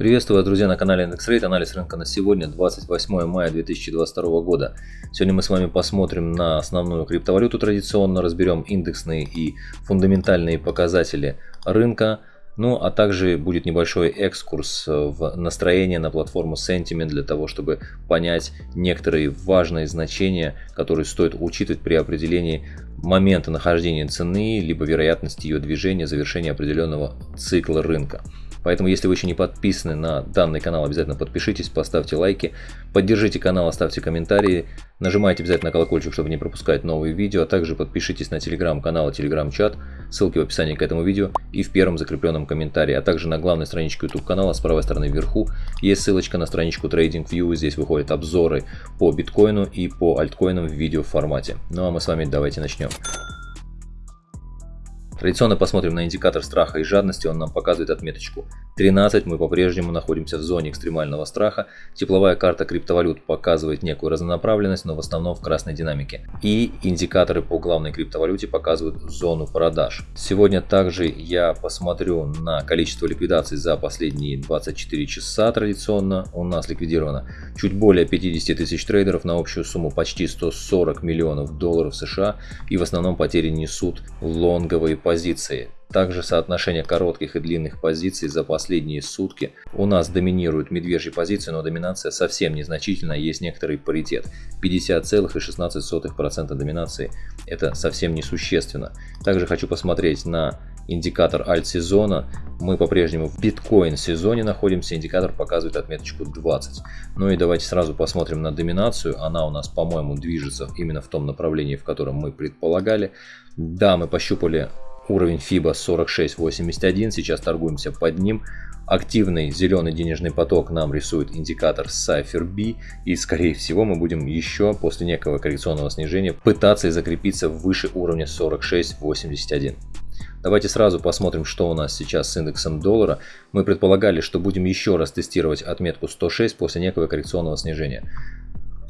Приветствую вас, друзья, на канале IndexRate. Анализ рынка на сегодня, 28 мая 2022 года. Сегодня мы с вами посмотрим на основную криптовалюту традиционно, разберем индексные и фундаментальные показатели рынка. Ну, а также будет небольшой экскурс в настроение на платформу Sentiment для того, чтобы понять некоторые важные значения, которые стоит учитывать при определении момента нахождения цены, либо вероятности ее движения, завершения определенного цикла рынка. Поэтому, если вы еще не подписаны на данный канал, обязательно подпишитесь, поставьте лайки, поддержите канал, оставьте комментарии, нажимайте обязательно на колокольчик, чтобы не пропускать новые видео, а также подпишитесь на телеграм-канал и телеграм-чат, ссылки в описании к этому видео и в первом закрепленном комментарии, а также на главной страничке YouTube канала с правой стороны вверху есть ссылочка на страничку TradingView, здесь выходят обзоры по биткоину и по альткоинам в видео формате. Ну а мы с вами давайте начнем. Традиционно посмотрим на индикатор страха и жадности, он нам показывает отметочку 13, мы по-прежнему находимся в зоне экстремального страха. Тепловая карта криптовалют показывает некую разнонаправленность, но в основном в красной динамике. И индикаторы по главной криптовалюте показывают зону продаж. Сегодня также я посмотрю на количество ликвидаций за последние 24 часа традиционно. У нас ликвидировано чуть более 50 тысяч трейдеров на общую сумму почти 140 миллионов долларов США. И в основном потери несут лонговые позиции. Также соотношение коротких и длинных позиций за последние сутки. У нас доминируют медвежьи позиции, но доминация совсем незначительна, есть некоторый паритет. 50,16% доминации это совсем несущественно. Также хочу посмотреть на индикатор альт-сезона. Мы по-прежнему в биткоин сезоне находимся, индикатор показывает отметочку 20. Ну и давайте сразу посмотрим на доминацию. Она у нас, по-моему, движется именно в том направлении, в котором мы предполагали. Да, мы пощупали Уровень FIBA 46.81, сейчас торгуемся под ним. Активный зеленый денежный поток нам рисует индикатор Cypher B. И скорее всего мы будем еще после некого коррекционного снижения пытаться закрепиться выше уровня 46.81. Давайте сразу посмотрим, что у нас сейчас с индексом доллара. Мы предполагали, что будем еще раз тестировать отметку 106 после некого коррекционного снижения.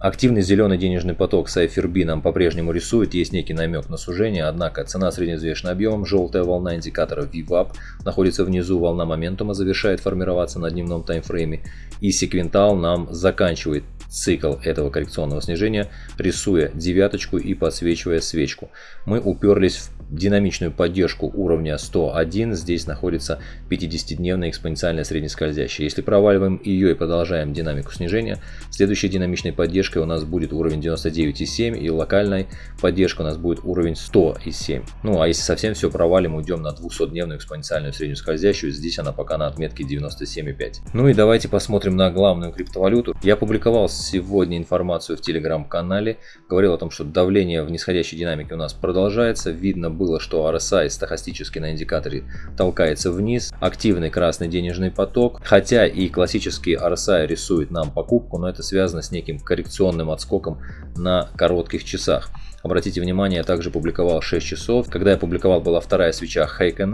Активный зеленый денежный поток с IFRB нам по-прежнему рисует, есть некий намек на сужение, однако цена средневзвешенным объемом, желтая волна индикатора VWAP находится внизу, волна моментума завершает формироваться на дневном таймфрейме и секвентал нам заканчивает цикл этого коррекционного снижения, рисуя девяточку и подсвечивая свечку. Мы уперлись в динамичную поддержку уровня 101, здесь находится 50-дневная экспоненциальная среднескользящая. Если проваливаем ее и продолжаем динамику снижения, следующей динамичной поддержкой у нас будет уровень 99,7 и локальной поддержка у нас будет уровень 100,7. Ну а если совсем все провалим, уйдем на 200-дневную экспоненциальную среднескользящую, здесь она пока на отметке 97,5. Ну и давайте посмотрим на главную криптовалюту. Я публиковал сегодня информацию в телеграм-канале, говорил о том, что давление в нисходящей динамике у нас продолжается, видно было, что RSI стахастически на индикаторе толкается вниз, активный красный денежный поток, хотя и классический RSI рисует нам покупку, но это связано с неким коррекционным отскоком на коротких часах. Обратите внимание, я также публиковал 6 часов. Когда я публиковал, была вторая свеча Хейка.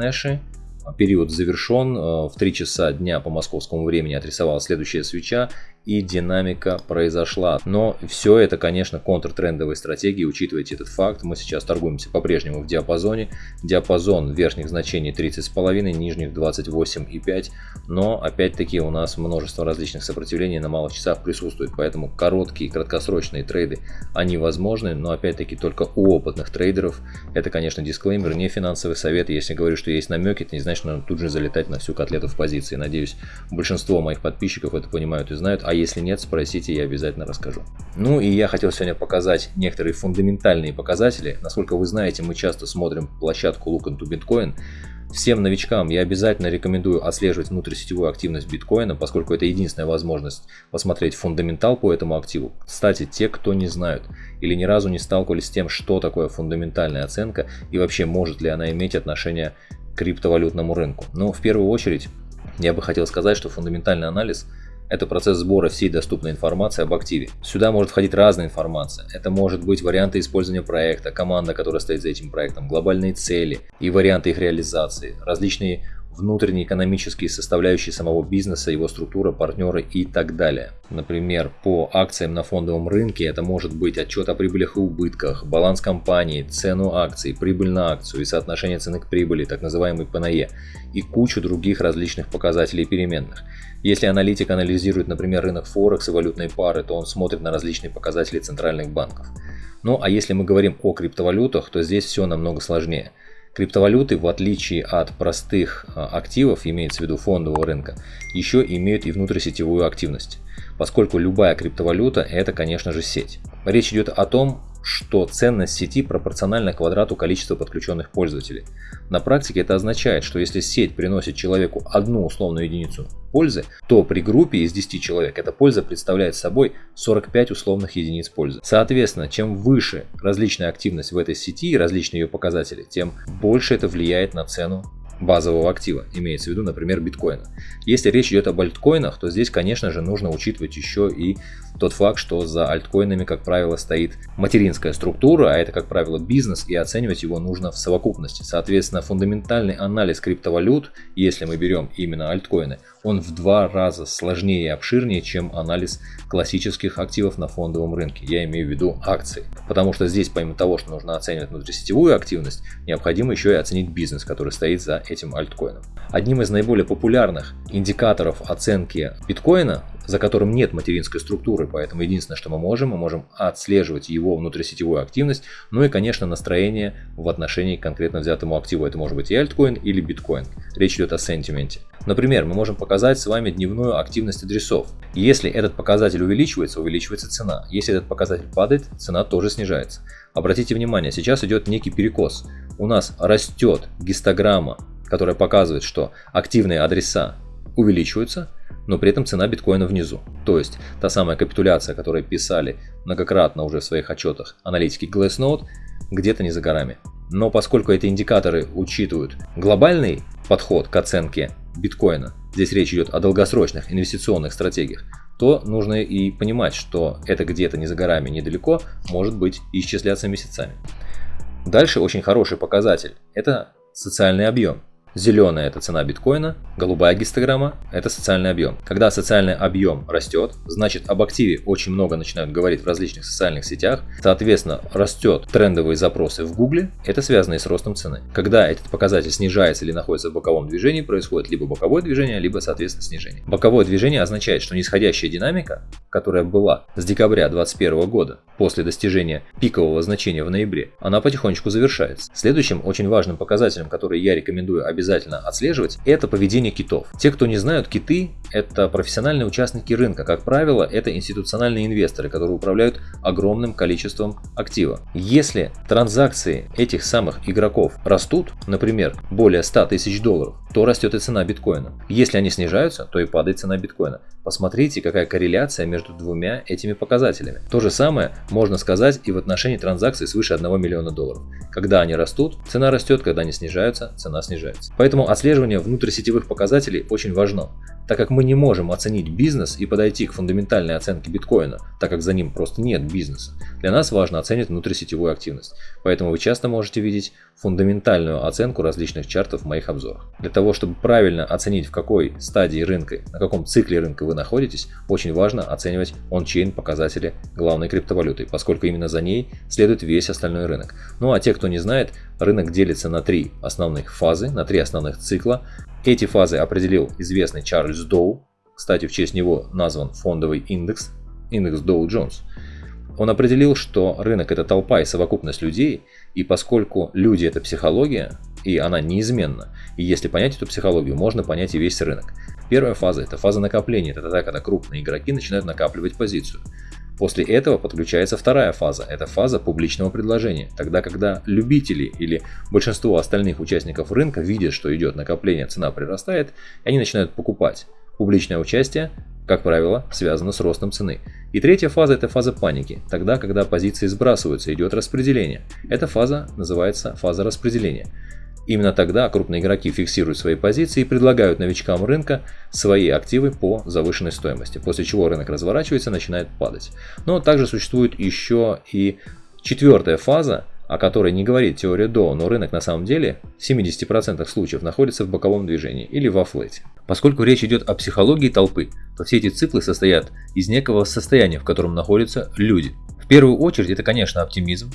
Период завершен. Э, в 3 часа дня по московскому времени отрисовала следующая свеча и динамика произошла. Но все это, конечно, контртрендовые стратегии, учитывайте этот факт. Мы сейчас торгуемся по-прежнему в диапазоне. Диапазон верхних значений 30,5, нижних 28,5. Но, опять-таки, у нас множество различных сопротивлений на малых часах присутствует. Поэтому короткие, краткосрочные трейды, они возможны. Но, опять-таки, только у опытных трейдеров. Это, конечно, дисклеймер, не финансовый совет. Если говорю, что есть намеки, это не значит, что нужно тут же залетать на всю котлету в позиции. Надеюсь, большинство моих подписчиков это понимают и знают. А если нет, спросите, я обязательно расскажу. Ну и я хотел сегодня показать некоторые фундаментальные показатели. Насколько вы знаете, мы часто смотрим площадку Look into Bitcoin. Всем новичкам я обязательно рекомендую отслеживать внутрисетевую активность биткоина, поскольку это единственная возможность посмотреть фундаментал по этому активу. Кстати, те, кто не знают или ни разу не сталкивались с тем, что такое фундаментальная оценка и вообще может ли она иметь отношение к криптовалютному рынку. Но в первую очередь я бы хотел сказать, что фундаментальный анализ – это процесс сбора всей доступной информации об активе. Сюда может входить разная информация. Это может быть варианты использования проекта, команда, которая стоит за этим проектом, глобальные цели и варианты их реализации, различные внутренние экономические составляющие самого бизнеса, его структура, партнеры и так далее. Например, по акциям на фондовом рынке это может быть отчет о прибылях и убытках, баланс компании, цену акций, прибыль на акцию и соотношение цены к прибыли, так называемый ПНЕ, и кучу других различных показателей переменных. Если аналитик анализирует, например, рынок Форекс и валютной пары, то он смотрит на различные показатели центральных банков. Ну а если мы говорим о криптовалютах, то здесь все намного сложнее. Криптовалюты, в отличие от простых а, активов, имеется в виду фондового рынка, еще имеют и внутрисетевую активность, поскольку любая криптовалюта это, конечно же, сеть. Речь идет о том, что ценность сети пропорциональна квадрату количества подключенных пользователей. На практике это означает, что если сеть приносит человеку одну условную единицу пользы, то при группе из 10 человек эта польза представляет собой 45 условных единиц пользы. Соответственно, чем выше различная активность в этой сети и различные ее показатели, тем больше это влияет на цену базового актива, имеется в виду, например, биткоина. Если речь идет об альткоинах, то здесь, конечно же, нужно учитывать еще и тот факт, что за альткоинами, как правило, стоит материнская структура, а это, как правило, бизнес, и оценивать его нужно в совокупности. Соответственно, фундаментальный анализ криптовалют, если мы берем именно альткоины, он в два раза сложнее и обширнее, чем анализ классических активов на фондовом рынке. Я имею в виду акции. Потому что здесь, помимо того, что нужно оценивать внутрисетевую активность, необходимо еще и оценить бизнес, который стоит за этим альткоином. Одним из наиболее популярных индикаторов оценки биткоина за которым нет материнской структуры, поэтому единственное, что мы можем, мы можем отслеживать его внутрисетевую активность, ну и, конечно, настроение в отношении к конкретно взятому активу. Это может быть и альткоин или биткоин. Речь идет о сентименте. Например, мы можем показать с вами дневную активность адресов. Если этот показатель увеличивается, увеличивается цена. Если этот показатель падает, цена тоже снижается. Обратите внимание, сейчас идет некий перекос. У нас растет гистограмма, которая показывает, что активные адреса увеличиваются, но при этом цена биткоина внизу. То есть та самая капитуляция, которую писали многократно уже в своих отчетах аналитики Glassnode, где-то не за горами. Но поскольку эти индикаторы учитывают глобальный подход к оценке биткоина, здесь речь идет о долгосрочных инвестиционных стратегиях, то нужно и понимать, что это где-то не за горами, недалеко, может быть исчисляться месяцами. Дальше очень хороший показатель – это социальный объем. Зеленая – это цена биткоина, голубая гистограмма – это социальный объем. Когда социальный объем растет, значит об активе очень много начинают говорить в различных социальных сетях, соответственно растет трендовые запросы в гугле, это связано и с ростом цены. Когда этот показатель снижается или находится в боковом движении, происходит либо боковое движение, либо соответственно снижение. Боковое движение означает, что нисходящая динамика, которая была с декабря 2021 года, после достижения пикового значения в ноябре, она потихонечку завершается. Следующим очень важным показателем, который я рекомендую обязательно обязательно отслеживать, это поведение китов. Те, кто не знают, киты – это профессиональные участники рынка. Как правило, это институциональные инвесторы, которые управляют огромным количеством актива. Если транзакции этих самых игроков растут, например, более 100 тысяч долларов, то растет и цена биткоина. Если они снижаются, то и падает цена биткоина. Посмотрите, какая корреляция между двумя этими показателями. То же самое можно сказать и в отношении транзакций свыше 1 миллиона долларов. Когда они растут, цена растет, когда они снижаются, цена снижается. Поэтому отслеживание внутрисетевых показателей очень важно, так как мы не можем оценить бизнес и подойти к фундаментальной оценке биткоина, так как за ним просто нет бизнеса. Для нас важно оценить внутрисетевую активность. Поэтому вы часто можете видеть фундаментальную оценку различных чартов в моих обзорах. Для того, чтобы правильно оценить в какой стадии рынка, на каком цикле рынка вы находитесь, очень важно оценивать он-чейн показатели главной криптовалюты, поскольку именно за ней следует весь остальной рынок. Ну а те, кто не знает, рынок делится на три основных фазы, на три основных цикла. Эти фазы определил известный Чарльз Доу, кстати, в честь него назван фондовый индекс, индекс Dow Jones. Он определил, что рынок это толпа и совокупность людей, и поскольку люди это психология, и она неизменна, и если понять эту психологию, можно понять и весь рынок. Первая фаза это фаза накопления, это тогда, когда крупные игроки начинают накапливать позицию. После этого подключается вторая фаза, это фаза публичного предложения, тогда когда любители или большинство остальных участников рынка видят, что идет накопление, цена прирастает, и они начинают покупать. Публичное участие, как правило, связано с ростом цены. И третья фаза это фаза паники, тогда когда позиции сбрасываются, идет распределение. Эта фаза называется фаза распределения. Именно тогда крупные игроки фиксируют свои позиции и предлагают новичкам рынка свои активы по завышенной стоимости, после чего рынок разворачивается и начинает падать. Но также существует еще и четвертая фаза, о которой не говорит теория Доу, но рынок на самом деле в 70% случаев находится в боковом движении или во флете. Поскольку речь идет о психологии толпы, то все эти циклы состоят из некого состояния, в котором находятся люди. В первую очередь это, конечно, оптимизм.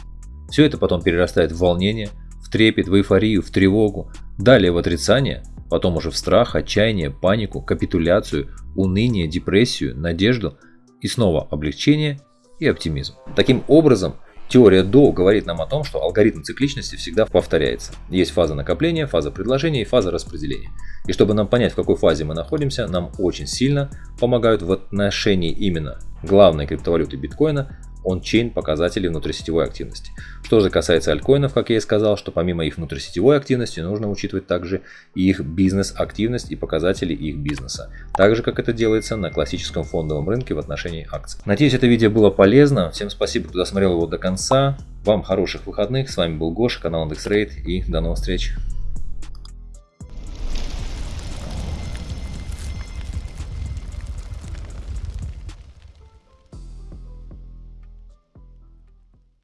Все это потом перерастает в волнение, трепет, в эйфорию, в тревогу, далее в отрицание, потом уже в страх, отчаяние, панику, капитуляцию, уныние, депрессию, надежду и снова облегчение и оптимизм. Таким образом, Теория Доу говорит нам о том, что алгоритм цикличности всегда повторяется. Есть фаза накопления, фаза предложения и фаза распределения. И чтобы нам понять, в какой фазе мы находимся, нам очень сильно помогают в отношении именно главной криптовалюты биткоина он-чейн показателей внутрисетевой активности. Что же касается альткоинов, как я и сказал, что помимо их внутрисетевой активности нужно учитывать также и их бизнес-активность и показатели их бизнеса. Так же, как это делается на классическом фондовом рынке в отношении акций. Надеюсь, это видео было полезно. Всем спасибо, кто досмотрел его до конца. Вам хороших выходных. С вами был Гоша, канал IndexRate и до новых встреч.